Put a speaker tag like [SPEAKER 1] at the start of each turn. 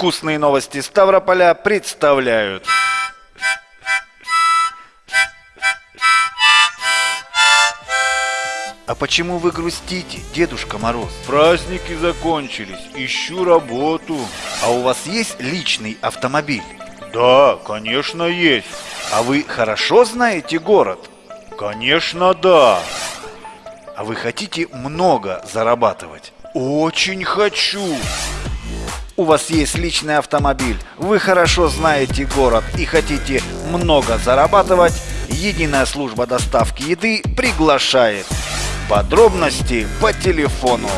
[SPEAKER 1] Вкусные новости Ставрополя представляют. А почему вы грустите, Дедушка Мороз?
[SPEAKER 2] Праздники закончились, ищу работу.
[SPEAKER 1] А у вас есть личный автомобиль?
[SPEAKER 2] Да, конечно, есть.
[SPEAKER 1] А вы хорошо знаете город?
[SPEAKER 2] Конечно, да.
[SPEAKER 1] А вы хотите много зарабатывать?
[SPEAKER 2] Очень хочу.
[SPEAKER 1] У вас есть личный автомобиль, вы хорошо знаете город и хотите много зарабатывать, единая служба доставки еды приглашает. Подробности по телефону